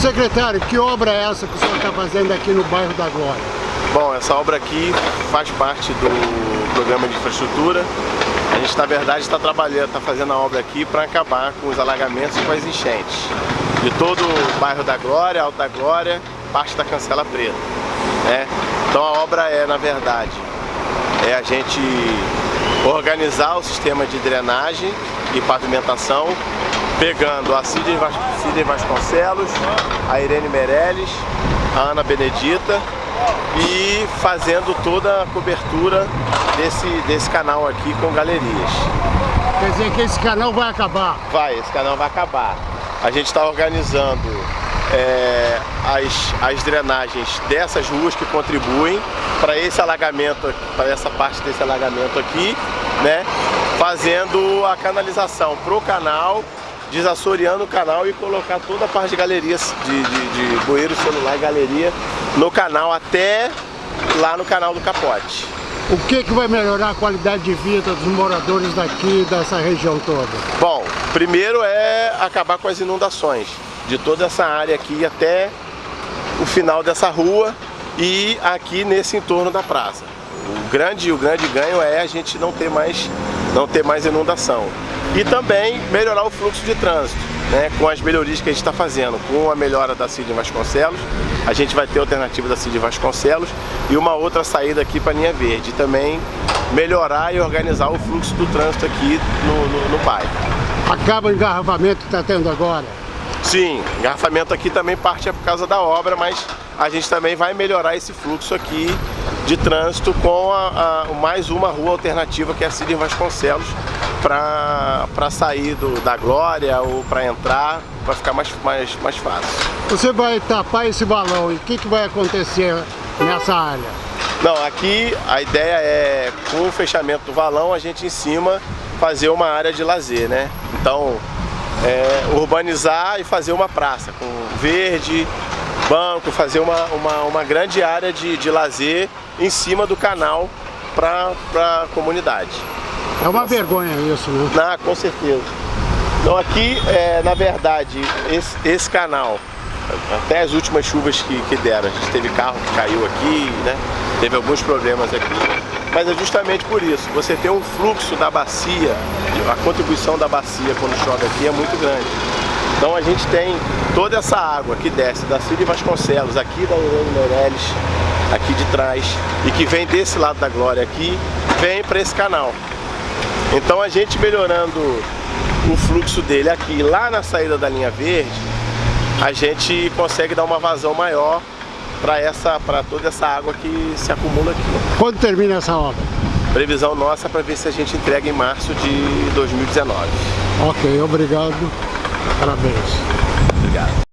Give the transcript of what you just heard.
Secretário, que obra é essa que o senhor está fazendo aqui no bairro da Glória? Bom, essa obra aqui faz parte do programa de infraestrutura. A gente, na verdade, está trabalhando, está fazendo a obra aqui para acabar com os alagamentos e com as enchentes. De todo o bairro da Glória, Alto da Glória, parte da Cancela Preta. Né? Então a obra é, na verdade, é a gente organizar o sistema de drenagem e pavimentação pegando a Sidney Vasconcelos, a Irene Meirelles, a Ana Benedita e fazendo toda a cobertura desse, desse canal aqui com galerias. Quer dizer que esse canal vai acabar? Vai, esse canal vai acabar. A gente está organizando é, as, as drenagens dessas ruas que contribuem para esse alagamento, para essa parte desse alagamento aqui, né? Fazendo a canalização para o canal desassoreando o canal e colocar toda a parte de galerias, de, de, de bueiro celular e galeria no canal até lá no canal do Capote. O que, que vai melhorar a qualidade de vida dos moradores daqui, dessa região toda? Bom, primeiro é acabar com as inundações de toda essa área aqui até o final dessa rua e aqui nesse entorno da praça. O grande, o grande ganho é a gente não ter mais, não ter mais inundação e também melhorar o fluxo de trânsito, né, com as melhorias que a gente está fazendo, com a melhora da Cid Vasconcelos, a gente vai ter a alternativa da Cid Vasconcelos e uma outra saída aqui para a linha verde, e também melhorar e organizar o fluxo do trânsito aqui no, no, no bairro. Acaba o engarrafamento que está tendo agora? Sim, engarrafamento aqui também parte é por causa da obra, mas a gente também vai melhorar esse fluxo aqui de trânsito com a, a, mais uma rua alternativa que é a Cid Vasconcelos, para sair do, da Glória ou para entrar, vai ficar mais, mais, mais fácil. Você vai tapar esse balão e o que, que vai acontecer nessa área? Não, aqui a ideia é, com o fechamento do valão, a gente em cima fazer uma área de lazer, né? Então, é, urbanizar e fazer uma praça com verde, banco, fazer uma, uma, uma grande área de, de lazer em cima do canal para a comunidade. É uma vergonha isso, né? Ah, com certeza. Então aqui, é, na verdade, esse, esse canal, até as últimas chuvas que, que deram, a gente teve carro que caiu aqui, né? Teve alguns problemas aqui. Mas é justamente por isso, você tem um fluxo da bacia, a contribuição da bacia quando chove aqui é muito grande. Então a gente tem toda essa água que desce da Cid Vasconcelos, aqui da Urânio Meirelles, aqui de trás, e que vem desse lado da Glória aqui, vem para esse canal. Então a gente melhorando o fluxo dele aqui, lá na saída da linha verde, a gente consegue dar uma vazão maior para essa, para toda essa água que se acumula aqui. Quando termina essa obra? Previsão nossa para ver se a gente entrega em março de 2019. Ok, obrigado. Parabéns. Obrigado.